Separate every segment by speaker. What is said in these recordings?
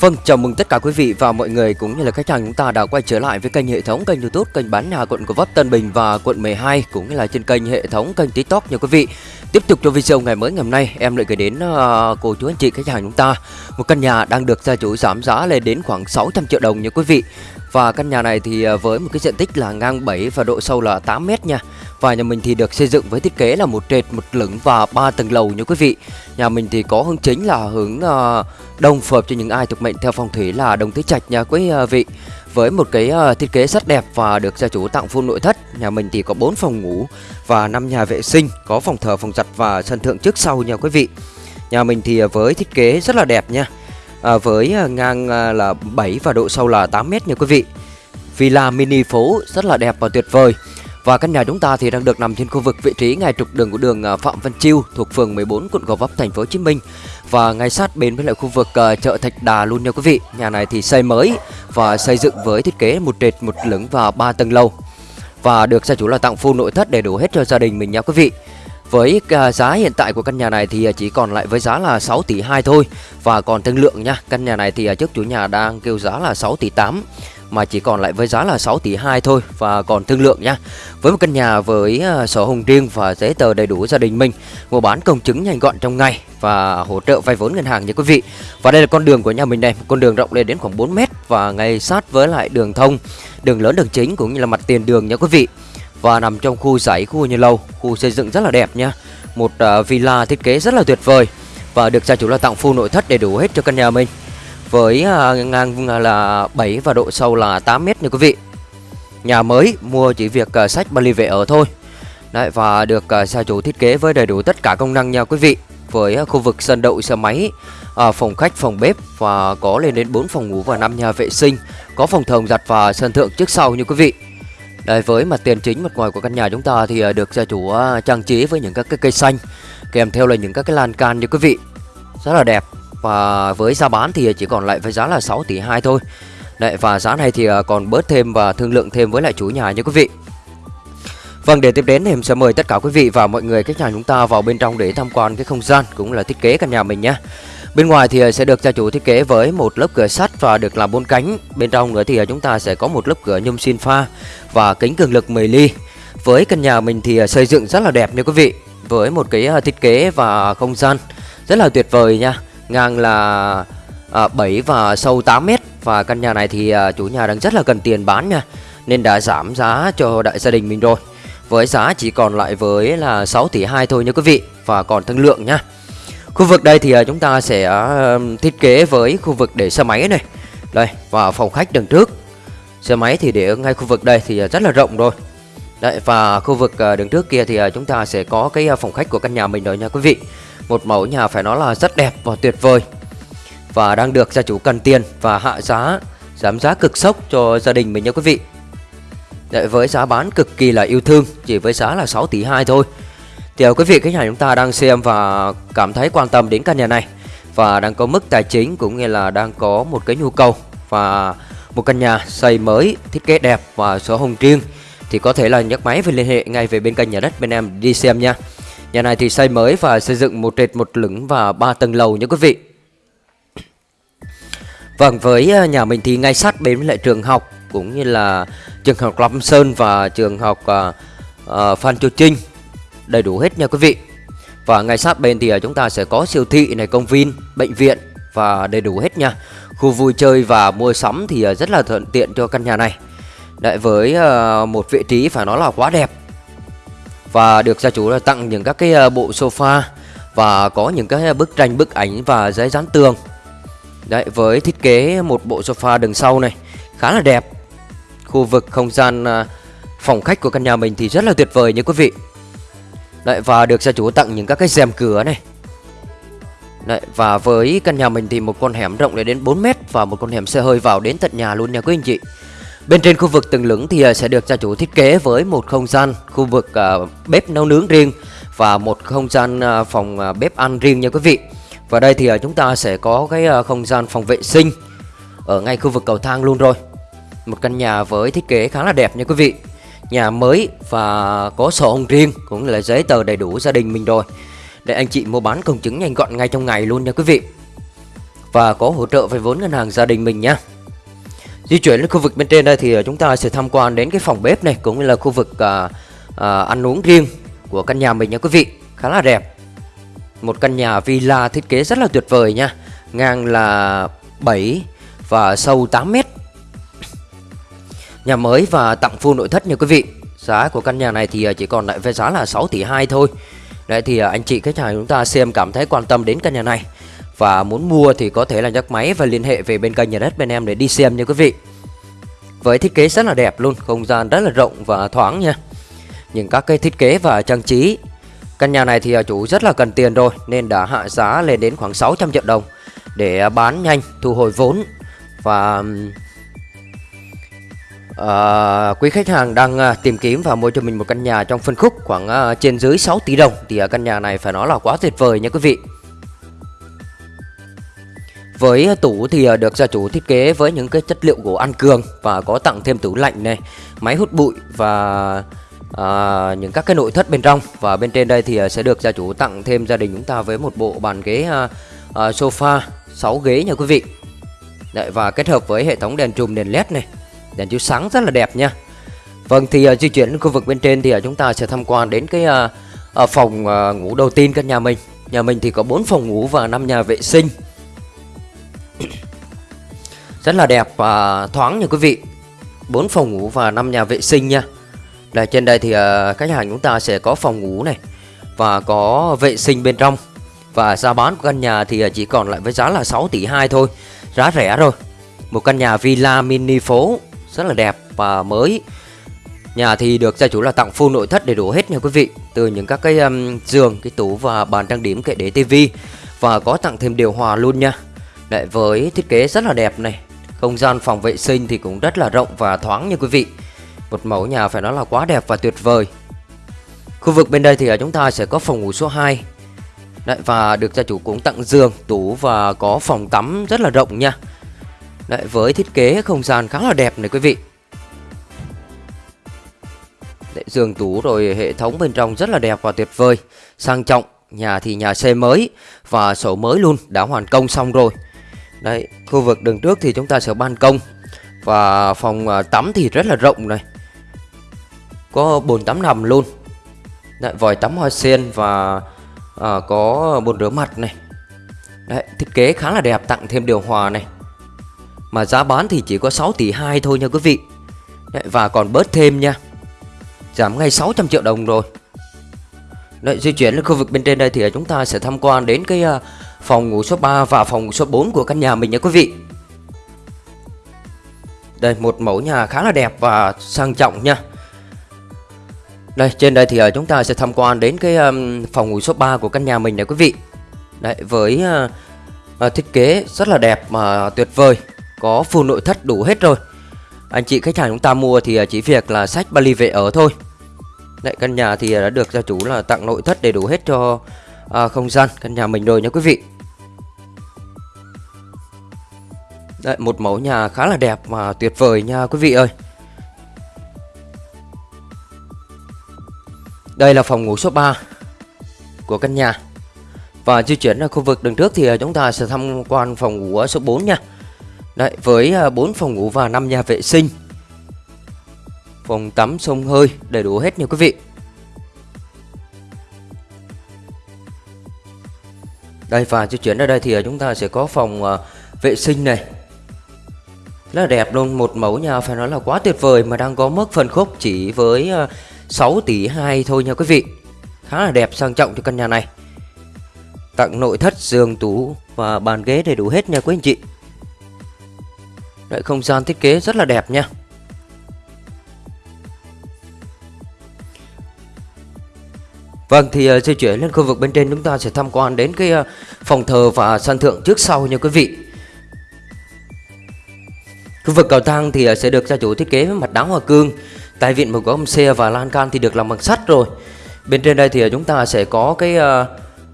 Speaker 1: Vâng, chào mừng tất cả quý vị và mọi người cũng như là khách hàng chúng ta đã quay trở lại với kênh hệ thống kênh YouTube kênh bán nhà quận Gò Vấp Tân Bình và quận 12 cũng như là trên kênh hệ thống kênh TikTok nha quý vị. Tiếp tục cho video ngày mới ngày hôm nay em lại gửi đến uh, cô chú anh chị khách hàng chúng ta một căn nhà đang được gia chủ giảm giá lên đến khoảng 600 triệu đồng nha quý vị. Và căn nhà này thì ờ, với một cái diện tích là ngang 7 và độ sâu là 8 mét nha. Và nhà mình thì được xây dựng với thiết kế là một trệt, một lửng và ba tầng lầu nha quý vị. Nhà mình thì có hướng chính là hướng uh, đông phù hợp cho những ai thuộc mệnh theo phong thủy là đồng tứ trạch nha quý ờ, vị. Với một cái uh, thiết kế rất đẹp và được gia chủ tặng full nội thất. Nhà mình thì có 4 phòng ngủ và 5 nhà vệ sinh, có phòng thờ, phòng giặt và sân thượng trước sau nha quý vị. Nhà mình thì với thiết kế rất là đẹp nha. À, với ngang là 7 và độ sâu là 8 mét nha quý vị. Villa mini phố rất là đẹp và tuyệt vời. Và căn nhà chúng ta thì đang được nằm trên khu vực vị trí ngay trục đường của đường à, Phạm Văn Chiêu thuộc phường 14 quận Gò Vấp thành phố Hồ Chí Minh và ngay sát bên với lại khu vực à, chợ Thạch Đà luôn nha quý vị. Nhà này thì xây mới và xây dựng với thiết kế một trệt, một lửng và ba tầng lầu. Và được gia chủ là tặng full nội thất đầy đủ hết cho gia đình mình nha quý vị. Với à, giá hiện tại của căn nhà này thì chỉ còn lại với giá là 6 tỷ 2 thôi và còn thương lượng nha. Căn nhà này thì trước chủ nhà đang kêu giá là 6 tỷ 8 mà chỉ còn lại với giá là 6 tỷ 2 thôi và còn thương lượng nha. Với một căn nhà với ờ, sổ hồng riêng và giấy tờ đầy đủ gia đình mình, mua bán công chứng nhanh gọn trong ngày và hỗ trợ vay vốn ngân hàng nha quý vị. Và đây là con đường của nhà mình đây, con đường rộng lên đến khoảng 4 mét và ngay sát với lại đường thông, đường lớn đường chính cũng như là mặt tiền đường nha quý vị. Và nằm trong khu giải khu như lâu, khu xây dựng rất là đẹp nha. Một ờ, villa thiết kế rất là tuyệt vời và được gia chủ là tặng full nội thất đầy đủ hết cho căn nhà mình với à, ngang à, là 7 và độ sâu là 8 mét nha quý vị. Nhà mới mua chỉ việc à, sách Bali về ở thôi. Đấy và được gia chủ thiết kế với đầy đủ tất cả công năng nha quý vị. Với khu vực sân đậu xe máy, phòng khách, phòng bếp và có lên đến 4 phòng ngủ và 5 nhà vệ sinh, có phòng thờ giặt và sân thượng trước sau như quý vị. Đấy, với mặt tiền chính mặt ngoài của căn nhà chúng ta thì được gia chủ trang trí với những các cái cây xanh kèm theo là những các cái lan can như quý vị. Rất là đẹp. Và với giá bán thì chỉ còn lại với giá là 6 tỷ 2 thôi Đấy, và giá này thì à, còn bớt thêm và thương lượng thêm với lại chủ nhà nha quý vị Vâng, để tiếp đến thì em sẽ mời tất cả quý vị và mọi người khách hàng chúng ta vào bên trong để tham quan cái không gian cũng là thiết kế căn nhà mình nhé. Bên ngoài thì à, sẽ được gia chủ thiết kế với một lớp cửa sắt và được làm bốn cánh. Bên trong nữa thì à, chúng ta sẽ có một lớp cửa nhôm xin pha và kính cường lực 10 ly. Với căn nhà mình thì xây dựng rất là đẹp nha quý vị. Với một cái thiết kế và không gian rất là tuyệt vời nha ngang là à, 7 và sâu 8 mét. Và căn nhà này thì à, chủ nhà đang rất là cần tiền bán nha nên đã giảm giá cho đại gia đình mình rồi. Với giá chỉ còn lại với là 6 tỷ 2 thôi nha quý vị và còn thương lượng nha. Khu vực đây thì à, chúng ta sẽ à, thiết kế với khu vực để xe máy này. Đây và phòng khách đằng trước. Xe máy thì để ở ngay khu vực đây thì à, rất là rộng rồi. Đấy và khu vực đứng đường trước kia thì à, chúng ta sẽ có cái à, phòng khách của căn nhà mình rồi nha quý vị. Một mẫu nhà phải nói là rất đẹp và tuyệt vời. Và đang được gia chủ cần tiền và hạ giá Giảm giá cực sốc cho gia đình mình nha quý vị. Đấy, Với giá bán cực kỳ là yêu thương Chỉ với giá là 6 tỷ 2 thôi. Thì quý vị khách hàng chúng ta đang xem và cảm thấy quan tâm đến căn nhà này. Và đang có mức tài chính cũng như là đang có một cái nhu cầu Và một căn nhà xây mới, thiết kế đẹp và sổ hồng riêng. Thì có thể là nhấc máy và liên hệ ngay về bên kênh nhà đất bên em đi xem nha Nhà này thì xây mới và xây dựng một trệt một lửng và ba tầng lầu nha quý vị. Vâng, với à, nhà mình thì ngay sát bên lại trường học cũng như là trường học Lâm Sơn và trường học uh, uh, Phan Chu Trinh đầy đủ hết nha quý vị. Và ngay sát bên thì chúng ta sẽ có siêu thị này, công viên, bệnh viện và đầy đủ hết nha. Khu vui chơi và mua sắm thì rất là thuận tiện cho căn nhà này. Đấy với uh, một vị trí phải nói là quá đẹp. Và được gia chủ là tặng những các cái ờ, bộ sofa và có những cái ờ, bức tranh bức ảnh và giấy dán tường. Đấy với thiết kế một bộ sofa đằng sau này khá là đẹp. Khu vực không gian phòng khách của căn nhà mình thì rất là tuyệt vời như quý vị. Đấy và được gia chủ tặng những các cái rèm cửa này. Đấy, và với căn nhà mình thì một con hẻm rộng lên đến 4 mét và một con hẻm xe hơi vào đến tận nhà luôn nha quý anh chị. Bên trên khu vực tầng lửng thì à, sẽ được gia chủ thiết kế với một không gian khu vực à, bếp nấu nướng riêng và một không gian à, phòng bếp ăn riêng nha quý vị. Và đây thì chúng ta sẽ có cái không gian phòng vệ sinh ở ngay khu vực cầu thang luôn rồi. Một căn nhà với thiết kế khá là đẹp nha quý vị. Nhà mới và có sổ hồng riêng cũng là giấy tờ đầy đủ gia đình mình rồi. Để anh chị mua bán công chứng nhanh gọn ngay trong ngày luôn nha quý vị. và có hỗ trợ vay vốn ngân hàng gia đình mình nha Di chuyển đến khu vực bên trên đây thì ờ, chúng ta sẽ tham quan đến cái phòng bếp này cũng như là khu vực à, à, ăn uống riêng của căn nhà mình nha quý vị. Khá là đẹp. Một căn nhà villa thiết kế rất là tuyệt vời nha. Ngang là 7 và sâu 8 mét. Nhà mới và tặng full nội thất nha quý vị. Giá của căn nhà này thì chỉ còn lại với giá là 6 tỷ 2 thôi. Đấy thì anh chị khách hàng chúng ta xem cảm thấy quan tâm đến căn nhà này và muốn mua thì có thể là nhấc máy và liên hệ về bên kênh nhà đất bên em để đi xem nha quý vị. Với thiết kế rất là đẹp luôn, không gian rất là rộng và thoáng nha. Những các cái thiết kế và trang trí Căn nhà này thì à, chủ rất là cần tiền rồi nên đã hạ giá lên đến khoảng 600 triệu đồng Để à, bán nhanh, thu hồi vốn. Và À, quý khách hàng đang à, tìm kiếm và mua cho mình một căn nhà trong phân khúc khoảng à, trên dưới 6 tỷ đồng thì à, căn nhà này phải nói là quá tuyệt vời nha quý vị. Với tủ thì ờ, được gia chủ thiết kế với những cái chất liệu gỗ ăn cường và có tặng thêm tủ lạnh này, máy hút bụi và à, những các cái nội thất bên trong và bên trên đây thì ờ, sẽ được gia chủ tặng thêm gia đình chúng ta với một bộ bàn ghế à, à, sofa 6 ghế nha quý vị. Đấy, và kết hợp với hệ thống đèn trùm đèn led này, đèn chiếu sáng rất là đẹp nha. Vâng thì uh, di chuyển đến khu vực bên trên thì uh, chúng ta sẽ tham quan đến cái uh, uh, phòng uh, ngủ đầu tiên căn nhà mình. Nhà mình thì có 4 phòng ngủ và 5 nhà vệ sinh. Rất là đẹp và thoáng nha quý vị. 4 phòng ngủ và 5 nhà vệ sinh nha. Đây trên đây thì ờ, khách hàng chúng ta sẽ có phòng ngủ này Và có vệ sinh bên trong. Và giá bán của căn nhà thì ờ, chỉ còn lại với giá là 6 tỷ 2 thôi. Giá rẻ rồi. Một căn nhà villa mini phố Rất là đẹp và mới. Nhà thì được gia chủ là tặng full nội thất đầy đủ hết nha quý vị. Từ những các cái um, giường, cái tủ và bàn trang điểm kệ để tivi. Và có tặng thêm điều hòa luôn nha. Đấy, với thiết kế rất là đẹp này Không gian phòng vệ sinh thì cũng rất là rộng và thoáng như quý vị. Một mẫu nhà phải nói là quá đẹp và tuyệt vời. Khu vực bên đây thì à, chúng ta sẽ có phòng ngủ số 2 Đấy, Và được gia chủ cũng tặng giường, tủ và có phòng tắm rất là rộng nha. Đấy, Với thiết kế không gian khá là đẹp này quý vị. Đấy, Giường tủ rồi hệ thống bên trong rất là đẹp và tuyệt vời. Sang trọng Nhà thì nhà xây mới và sổ mới luôn đã hoàn công xong rồi. Đấy, khu vực đường trước thì chúng ta sẽ ban công. Và phòng à, tắm thì rất là rộng này. Có bồn tắm nằm luôn. Đấy, vòi tắm hoa sen và à, có bồn rửa mặt này. Đấy, thiết kế khá là đẹp tặng thêm điều hòa này. Mà giá bán thì chỉ có 6 tỷ 2 thôi nha quý vị. Đấy, Và còn bớt thêm nha. Giảm ngay 600 triệu đồng rồi. Đấy, di chuyển lên khu vực bên trên đây thì chúng ta sẽ tham quan đến cái uh, phòng ngủ số 3 và phòng ngủ số 4 của căn nhà mình nha quý vị. Đây một mẫu nhà khá là đẹp và sang trọng nha. Đây trên đây thì ờ, chúng ta sẽ tham quan đến cái phòng ngủ số 3 của căn nhà mình này quý vị. Đấy với ờ, ờ, thiết kế rất là đẹp mà tuyệt vời, có full nội thất đủ hết rồi. Anh chị khách hàng chúng ta mua thì chỉ việc là sách vali về ở thôi. Đấy căn nhà thì đã được gia chủ là tặng nội thất đầy đủ hết cho à, không gian căn nhà mình rồi nha quý vị. Đấy một mẫu nhà khá là đẹp và tuyệt vời nha quý vị ơi. Đây là phòng ngủ số 3 của căn nhà. Và di chuyển ra khu vực đường trước thì à, chúng ta sẽ tham quan phòng ngủ số 4 nha. Đấy với à, 4 phòng ngủ và 5 nhà vệ sinh. Phòng tắm sông hơi đầy đủ hết nha quý vị. Đây và di chuyển ra đây thì à, chúng ta sẽ có phòng uh, vệ sinh này. Rất là đẹp luôn Một mẫu nhà phải nói là quá tuyệt vời Mà đang có mức phân khúc chỉ với à, uh, 6 tỷ 2 thôi nha quý vị. Khá là đẹp sang trọng cho căn nhà này. Tặng nội thất giường tủ và bàn ghế đầy đủ hết nha quý anh chị. Đấy, không gian thiết kế rất là đẹp nha. Vâng thì uh, di chuyển lên khu vực bên trên chúng ta sẽ tham quan đến cái uh, phòng thờ và sân thượng trước sau nha quý vị. Khu vực cầu thang thì uh, sẽ được gia chủ thiết kế với mặt đá hoa cương, tại vịn một góc xe và lan can thì được làm bằng sắt rồi. Bên trên đây thì uh, chúng ta sẽ có cái uh,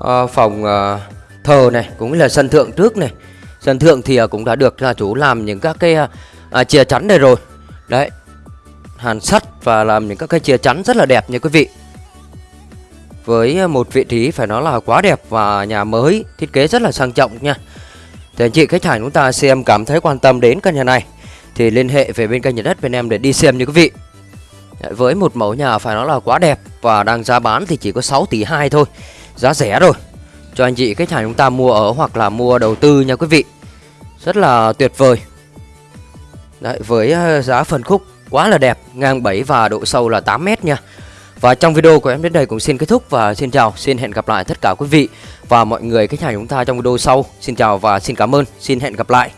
Speaker 1: uh, phòng uh, thờ này cũng là sân thượng trước này. Sân thượng thì uh, cũng đã được gia chủ làm những các cái à, uh, uh, chia chắn này rồi. Đấy. Hàn sắt và làm những các cái chia chắn rất là đẹp nha quý vị với à, một vị trí phải nói là quá đẹp và nhà mới thiết kế rất là sang trọng nha Thì anh chị khách hàng chúng ta xem cảm thấy quan tâm đến căn nhà này thì liên hệ về bên kênh nhà đất bên em để đi xem như quý vị. Với một mẫu nhà phải nói là quá đẹp và đang giá bán thì chỉ có 6 tỷ 2 thôi. Giá rẻ rồi. Cho anh chị khách hàng chúng ta mua ở hoặc là mua đầu tư nha quý vị. Rất là tuyệt vời. Đấy, với à, giá phần khúc quá là đẹp, ngang 7 và độ sâu là 8 mét nha. Và trong video của em đến đây cũng xin kết thúc và xin chào, xin hẹn gặp lại tất cả quý vị và mọi người khách hàng chúng ta trong video sau. Xin chào và xin cảm ơn, xin hẹn gặp lại.